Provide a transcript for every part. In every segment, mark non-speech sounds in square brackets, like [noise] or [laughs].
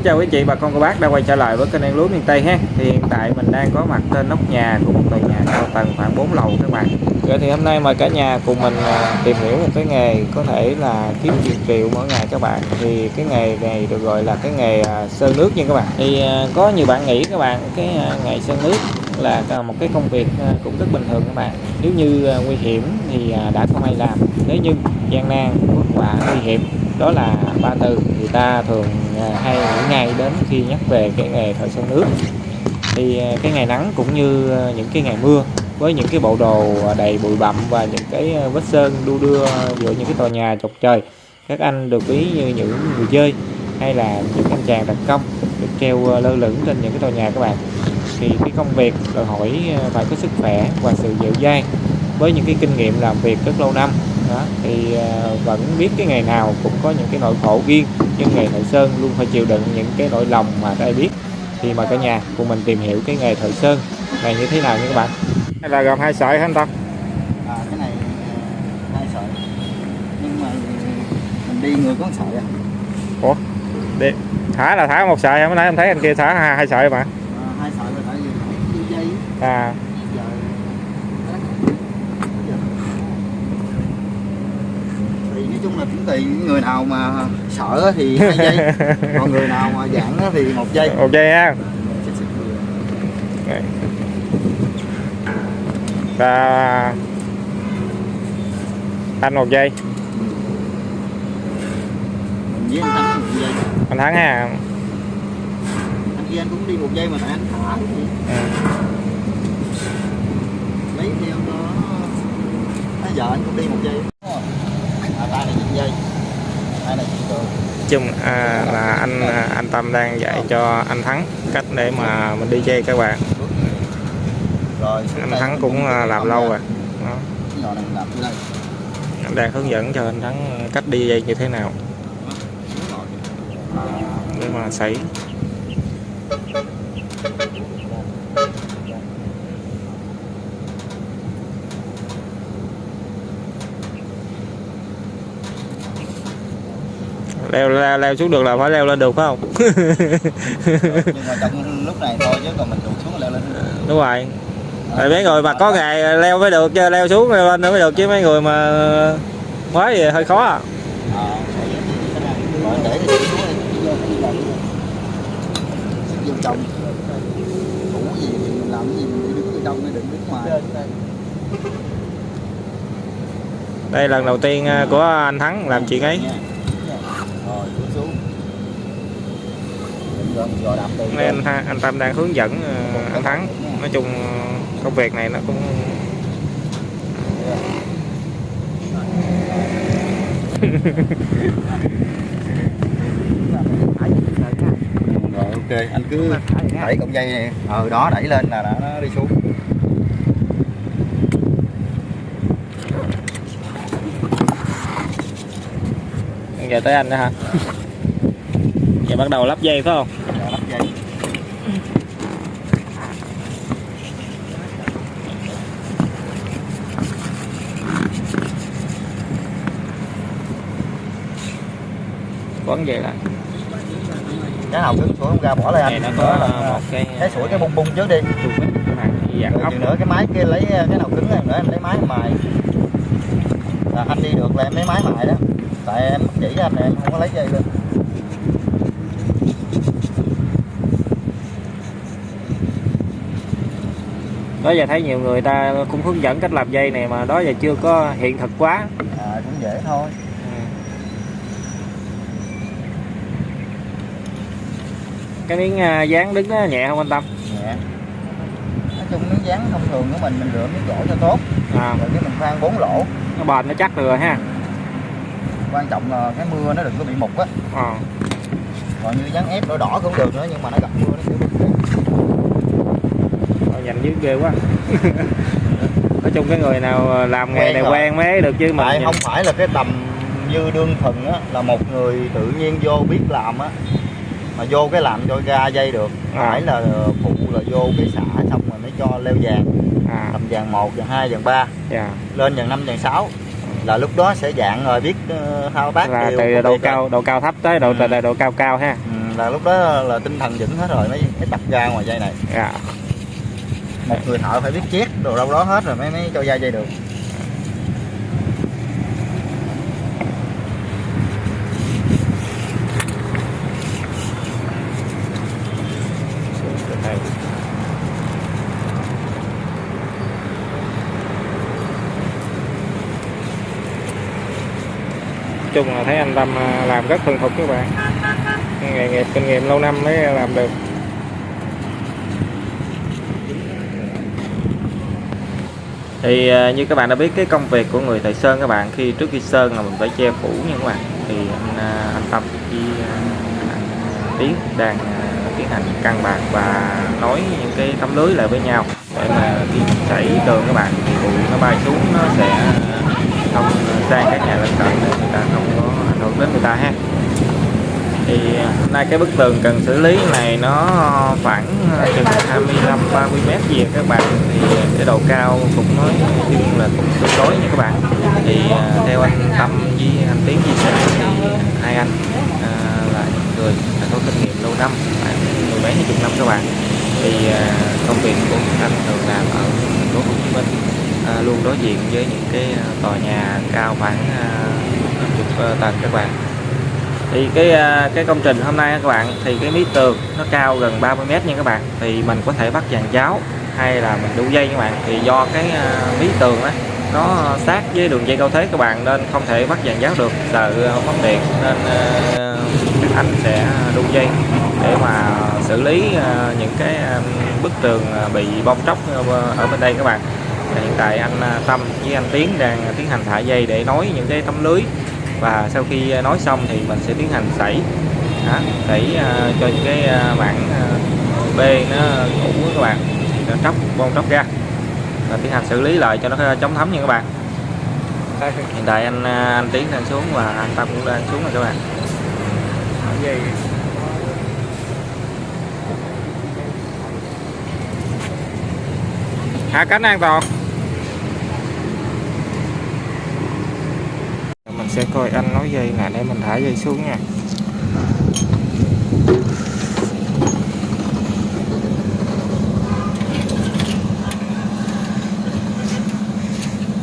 Xin chào quý chị bà con cô bác đã quay trở lại với kênh Ăn Lúa miền Tây ha. Thì hiện tại mình đang có mặt trên nóc nhà của một tòa nhà cao tầng khoảng 4 lầu các bạn. Vậy thì hôm nay mời cả nhà cùng mình à, tìm hiểu một cái nghề có thể là kiếm triệu triệu mỗi ngày các bạn. Thì cái nghề này được gọi là cái nghề à, sơn nước nha các bạn. Thì à, có nhiều bạn nghĩ các bạn cái nghề sơn nước là một cái công việc cũng rất bình thường các bạn. Nếu như nguy hiểm thì đã không ai làm. Nếu như gian nan, và nguy hiểm. Đó là ba từ người ta thường à, hay nghĩ ngay đến khi nhắc về cái nghề thợ sơn nước. Thì à, cái ngày nắng cũng như à, những cái ngày mưa với những cái bộ đồ đầy bụi bặm và những cái vết sơn đu đưa giữa những cái tòa nhà chọc trời, các anh được ví như những người chơi hay là những anh chàng đặc công được treo lơ lửng trên những cái tòa nhà các bạn. Thì cái công việc đòi hỏi phải có sức khỏe và sự dẻo dai với những cái kinh nghiệm làm việc rất lâu năm đó, thì à, vẫn biết cái ngày nào cũng có những cái nỗi khổ riêng nhưng nghề thợ sơn luôn phải chịu đựng những cái nỗi lòng mà ai biết. Thì mà cả nhà cùng mình tìm hiểu cái nghề thợ sơn. Này như thế nào nha các bạn? Đây là gồm hai sợi hả anh Tâm? À, cái này ờ, hai sợi. Nhưng mà mình đi người có một sợi à. ủa? Đi. Thả là thả một sợi mới nãy em thấy anh kia thả hai, hai sợi mà. À hai sợi là tại vì phải đi dây à giờ thì nói chung là cũng tùy những người nào mà sợ thì hai dây [laughs] còn người nào mà á thì một dây ok ha. Đây. và anh một giây. Với anh thắng một dây anh thắng ha. Anh kia anh cũng đi một dây mà tại anh thả gì ừ. lấy theo nó bây giờ anh cũng đi một rồi à, tay này dây tay này chung à, là anh à, anh Tâm đang dạy cho anh Thắng cách để mà mình đi dây các bạn. Rồi anh Thắng cũng à, làm lâu rồi. Đó. anh đang hướng dẫn cho anh Thắng cách đi dây như thế nào. Để mà sấy. Leo leo, leo xuống được là phải leo lên được phải không? Nhưng mà trong lúc này thôi chứ còn mình tụt xuống leo lên đúng rồi. Tại mấy người mà có ngày leo mới được chứ leo xuống leo lên nữa mới được chứ mấy người mà quá thì hơi khó à. Ờ mới đây lần đầu tiên à, của anh Thắng làm chuyện ấy Nha. rồi xuống xuống Mình rồi mình rồi đạp từ nên anh, anh Tâm đang hướng dẫn à, anh Thắng. Nói chung công việc này nó cũng rồi ok anh cứ đẩy cọng dây. Này ờ đó đẩy lên là nó, nó đi xuống. Giờ tới anh nữa hả giờ bắt đầu lắp dây phải không? Rồi lắp dây. Quấn dây lại cái nào cứng sủi không ra bỏ lại này anh nó có là- một cái cái sủi cái bung bung trước đi. ốc. nữa cái máy kia lấy cái nào cứng em nữa em lấy máy mài. Là anh đi được là em lấy máy mài đó. Tại em chỉ anh này em không có lấy dây luôn đó giờ thấy nhiều người ta cũng hướng dẫn cách làm dây này mà đó giờ chưa có hiện thực quá. À cũng dễ thôi. Ừ. cái miếng à, dán đứng nó nhẹ không anh Tâm? Nhẹ. Nói chung miếng dán thông thường của mình mình lựa miếng gỗ cho tốt. À, rồi cái mình khoan bốn lỗ. Nó bền nó chắc rồi ha. Quan trọng là cái mưa nó đừng có bị mục á. À. còn như dán ép đỏ đỏ cũng được nữa nhưng mà nó gặp mưa nó kiểu bị dành dưới ghê quá. [laughs] Nói chung cái người nào làm nghề này quen mới được chứ mà tại không phải là cái tầm như đương thần á là một người tự nhiên vô biết làm á mà vô cái làm cho ra dây được. À. phải là phụ là vô cái xả xong rồi mới cho leo vàng. À. Tầm vàng 1, vàng 2, vàng 3 dạ. Lên vàng 5, vàng 6 là lúc đó sẽ dạng rồi biết ờ, thao tác là đều từ độ cao độ cao thấp tới độ Ừ. từ độ cao cao ha. Ừ. là lúc đó là tinh thần vững hết rồi mới mới tập ra ngoài dây này. Dạ một người thợ phải biết chét đồ đâu đó hết rồi mới mới cho ra dây được. Chung là thấy anh Tâm à, làm rất thuần thục các bạn. Nghề nghiệp, kinh nghiệm lâu năm mới làm được. Thì à, như các bạn đã biết, cái công việc của người thợ sơn các bạn, khi trước khi sơn là mình phải che phủ nha các bạn. Thì anh à, anh Tâm với à, anh Tiến đang tiến hành căn bạc và nối những cái tấm lưới lại với nhau để mà khi chảy tường các bạn thì bụi nó bay xuống, nó sẽ không sang các nhà lân cận để người ta không có ảnh hưởng đến người ta ha thì hôm nay cái bức tường cần xử lý này nó khoảng chừng 25 30 mét gì các bạn. Thì cái độ cao cũng nói chung là cũng tương đối nha các bạn. Thì à, theo anh Tâm với anh Tiến chia sẻ thì hai anh à, là những người đã có kinh nghiệm lâu năm khoảng mười mấy hai chục năm các bạn. Thì à, công việc của anh thường làm ở thành phố Hồ Chí Minh à, luôn đối diện với những cái tòa nhà cao khoảng à, chục à, tầng các bạn thì cái à, cái công trình hôm nay các bạn thì cái mí tường nó cao gần 30 mét nha các bạn. Thì mình có thể bắt dàn cháo hay là mình đu dây các bạn. Thì do cái à, mí tường đó nó sát với đường dây cao thế các bạn nên không thể bắt dàn giáo được sợ mất điện nên à, anh sẽ đu dây để mà xử lý à, những cái bức tường bị bong tróc ở bên đây các bạn. Hiện tại anh Tâm với anh Tiến đang tiến hành thả dây để nối những cái tấm lưới và sau khi nói xong thì mình sẽ tiến hành sảy. Đó, sảy uh, cho những cái uh, mảng uh, B nó cũ á các bạn. Thì nó tróc bong tróc ra. Và tiến hành xử lý lại cho nó chống thấm nha các bạn. [laughs] Hiện tại anh anh Tiến đang xuống và anh Tâm cũng đang xuống rồi các bạn. Hạ cánh an toàn sẽ coi anh nói dây nè, để mình thả dây xuống nha.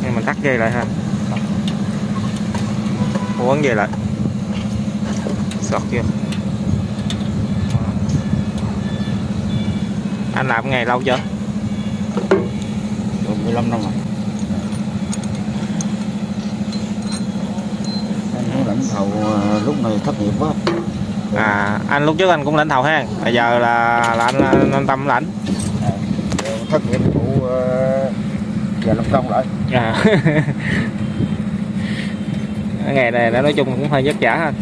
Nên mình tắt dây lại ha. Quấn dây lại sọt chưa? Anh làm ngày lâu chưa? Được 15 năm rồi anh cũng lãnh thầu à, lúc này thất nghiệp quá. À anh lúc trước anh cũng lãnh thầu ha bây giờ là là anh, anh, anh tâm lãnh. À, thất nghiệp phụ à, giờ làm công lại à. Cái [laughs] ngày này đã nói chung cũng hơi vất vả ha.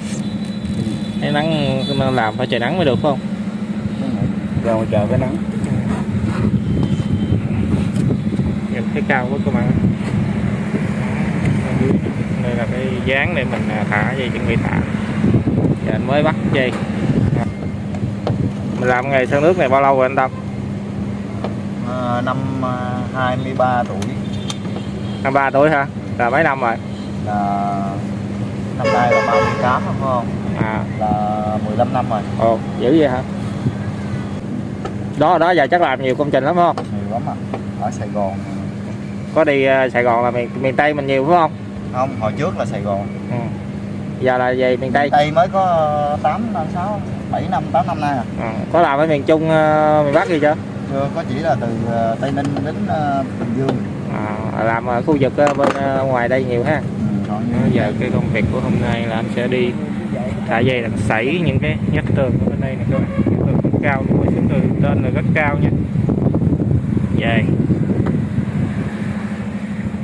Thấy nắng làm phải trời nắng mới được phải không? Ra ngoài trời cái nắng. Nhìn thấy cao quá các bạn đây là cái dáng để mình à, thả dây chuẩn bị thả. Giờ anh mới bắt dây. Mình làm nghề sơn nước này bao lâu rồi anh Tâm? À, năm à, 23 tuổi. Năm ba tuổi hả? Là mấy năm rồi? Là năm nay là 38 đúng không? À. Là 15 năm rồi. Ồ dữ vậy hả? Đó đó giờ chắc làm nhiều công trình lắm phải không? Nhiều lắm à ở Sài Gòn. Có đi à, Sài Gòn là miền miền Tây mình nhiều phải không không hồi trước là Sài Gòn. Ừ. giờ là về miền Tây. Tây mới có 8 năm 6 7 năm 8 năm nay à. À, có làm ở miền Trung à, miền Bắc gì chưa? Chưa có chỉ là từ à, Tây Ninh đến à, Bình Dương. À, làm ở khu vực bên ngoài đây nhiều ha. Ừ, như giờ cái công việc của hôm nay là anh sẽ đi thả dây là sảy những cái nhát tường ở bên đây này các bạn Nhát tường rất cao luôn cái tường trên là rất cao nha. Dài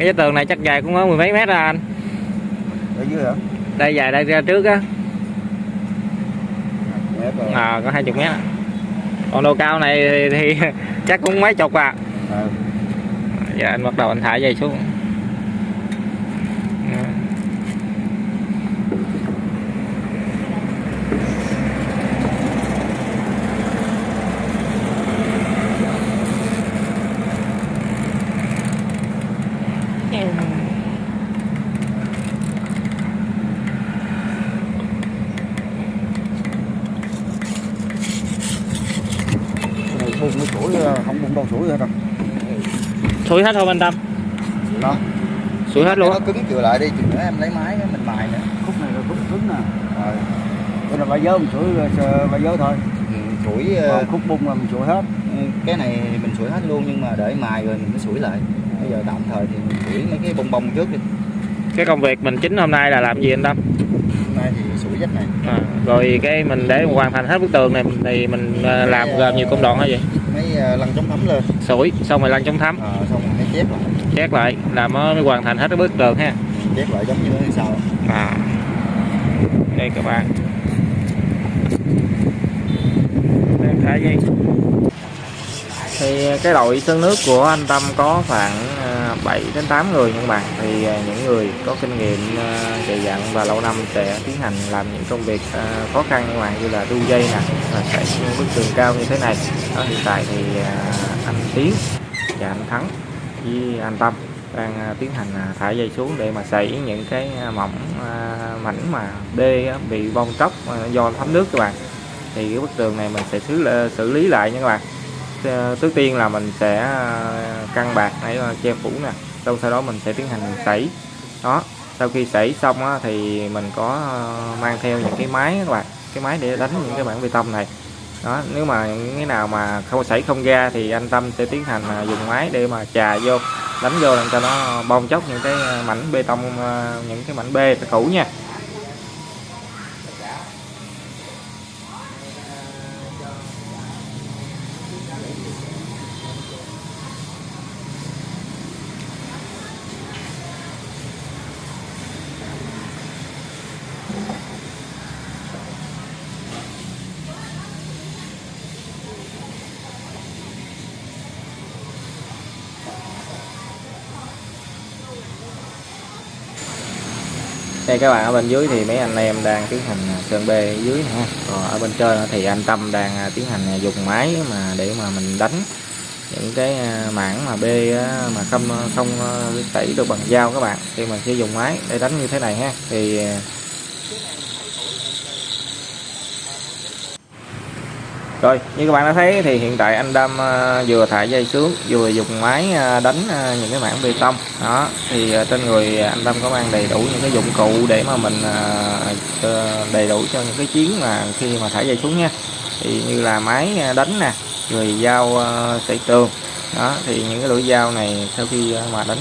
cái tường này chắc dài cũng có mười mấy mét ra anh. Ở dưới hả? Đây dài đây ra trước á. À, có hai chục mét. Còn độ cao này thì, thì [laughs] chắc cũng mấy chục à. Ừ. giờ anh bắt đầu anh thả dây xuống sủi ờ, không bung đâu sủi hết đâu. Sủi hết không anh Tâm? Đó sủi hết luôn nó cứng chừa lại đi chừng nữa em lấy máy mình mài nữa khúc này là khúc cứng nè. Rồi. Đây là ba dớ mình sủi ờ, ba dớ thôi. Ừ, sủi ờ, còn khúc bung là mình sủi hết. ừ, cái này mình sủi hết luôn nhưng mà để mài rồi mình mới sủi lại. Bây giờ tạm thời thì mình sủi mấy cái bông bông trước đi. Cái công việc mình chính hôm nay là làm gì anh Tâm? Hôm nay thì sủi vách này. À, rồi cái mình để hoàn thành hết bức tường này thì mình à, làm gồm nhiều công đoạn hả vậy mấy ờ, lăn chống thấm lên. Sủi xong rồi lăn chống thấm. Ờ, xong rồi mới chép lại. Chét lại là mới mới hoàn thành hết cái bức tường ha. Chép lại giống như thế sau. À. Đây các bạn. Đang thả dây thì cái đội sơn nước của anh Tâm có khoảng à, 7 đến 8 người nhưng bạn thì à, những người có kinh nghiệm à, dày dặn và lâu năm sẽ tiến hành làm những công việc khó khăn như bạn như là đu dây nè và chạy những bức tường cao như thế này. Đó, hiện tại thì anh Tiến và anh Thắng với anh Tâm đang tiến hành thả dây xuống để mà xảy những cái mỏng mảnh mà đê bị bong tróc do thấm nước các bạn. Thì cái bức tường này mình sẽ xử xử lý lại nha các bạn. Ờ, trước tiên là mình sẽ ờ, căng bạc để ờ, che phủ nè. Xong sau đó mình sẽ tiến hành sảy đó sau khi sảy xong á, thì mình có mang theo những cái máy các bạn cái máy để đánh những cái bản bê tông này. Đó nếu mà những cái nào mà không sảy không ra thì anh Tâm sẽ tiến hành dùng máy để mà chà vô đánh vô làm cho nó bong chóc những cái mảnh bê tông những cái mảnh bê cũ nha. Đây các bạn, ở bên dưới thì mấy anh em đang tiến hành à, sơn bê dưới ha. Còn ở bên trên thì anh Tâm đang à, tiến hành à, dùng máy mà để mà mình đánh những cái mảng mà bê mà không không tẩy được bằng dao các bạn. Thì mình sẽ dùng máy để đánh như thế này ha. Thì Rồi, như các bạn đã thấy thì hiện tại anh Đâm ờ, vừa thả dây xuống, vừa dùng máy ờ, đánh ờ, những cái mảng bê tông. Đó, thì trên người anh Đâm có mang đầy đủ những cái dụng cụ để mà mình đầy đủ cho những cái chiến mà khi mà thả dây xuống nha. Thì như là máy đánh nè, rồi dao à, tường. Đó, thì những cái lưỡi dao này sau khi mà đánh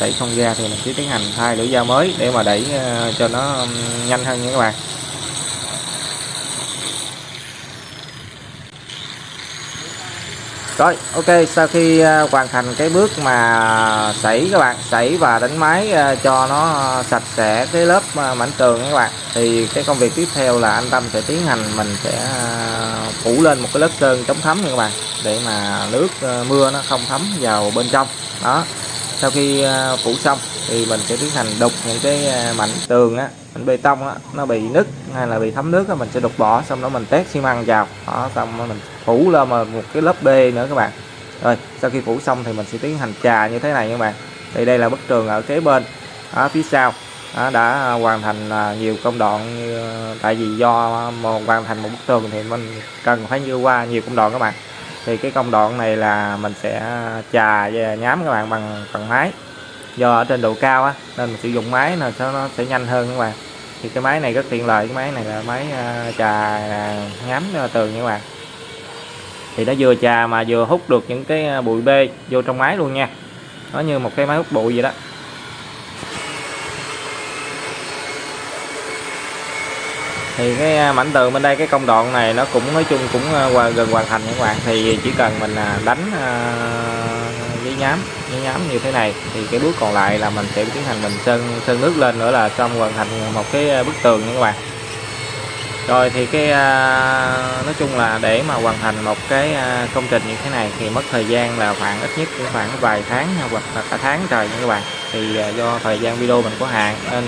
à, không ra thì mình sẽ tiến hành thay lưỡi dao mới để mà đẩy cho nó nhanh hơn nha các bạn. Rồi, ok, sau khi à, hoàn thành cái bước mà sảy các bạn, sảy và đánh máy à, cho nó sạch sẽ cái lớp à, mảnh tường các bạn. Thì cái công việc tiếp theo là anh Tâm sẽ tiến hành mình sẽ phủ lên một cái lớp sơn chống thấm nha các bạn, để mà nước mưa nó không thấm vào bên trong. Đó. Sau khi à, phủ xong thì mình sẽ tiến hành đục những cái à, mảnh tường á, mảnh bê tông á, nó bị nứt hay là bị thấm nước á, mình sẽ đục bỏ xong đó mình tét xi măng vào. Đó, xong đó mình phủ lên mà một cái lớp B nữa các bạn. Rồi sau khi phủ xong thì mình sẽ tiến hành trà như thế này các bạn. Thì đây là bức tường ở kế bên ở phía sau. Đó, đã hoàn thành à, nhiều công đoạn như, tại vì do mà hoàn thành một bức tường thì mình cần phải như qua nhiều công đoạn các bạn thì cái công đoạn này là mình sẽ à, chà và nhám các bạn bằng bằng máy. Do ở trên độ cao á, nên mình sử dụng máy là cho nó sẽ nhanh hơn các bạn. Thì cái máy này rất tiện lợi, cái máy này là máy à, chà trà nhám à, tường nha các bạn. Thì nó vừa trà mà vừa hút được những cái bụi bê vô trong máy luôn nha. Nó như một cái máy hút bụi vậy đó. Thì cái à, mảnh tường bên đây, cái công đoạn này nó cũng, nói chung cũng à, qua- gần hoàn thành các bạn. Thì chỉ cần mình à, đánh giấy nhám giấy nhám như thế này, thì cái bước còn lại là mình sẽ tiến hành mình sơn sơn nước lên nữa là xong hoàn thành một cái bức tường nha các bạn. Rồi thì cái nói chung là để mà hoàn thành một cái công trình như thế này thì mất thời gian là khoảng ít nhất cũng khoảng vài tháng hoặc là cả tháng trời nha các bạn. Thì do thời gian video mình có hạn nên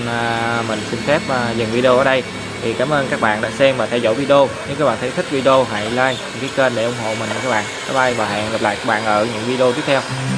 mình xin phép dừng video ở đây thì cảm ơn các bạn đã xem và theo dõi video. Nếu các bạn thấy thích video, hãy like đăng ký kênh để ủng hộ mình nha các bạn. Bye bye và hẹn gặp lại các bạn ở những video tiếp theo.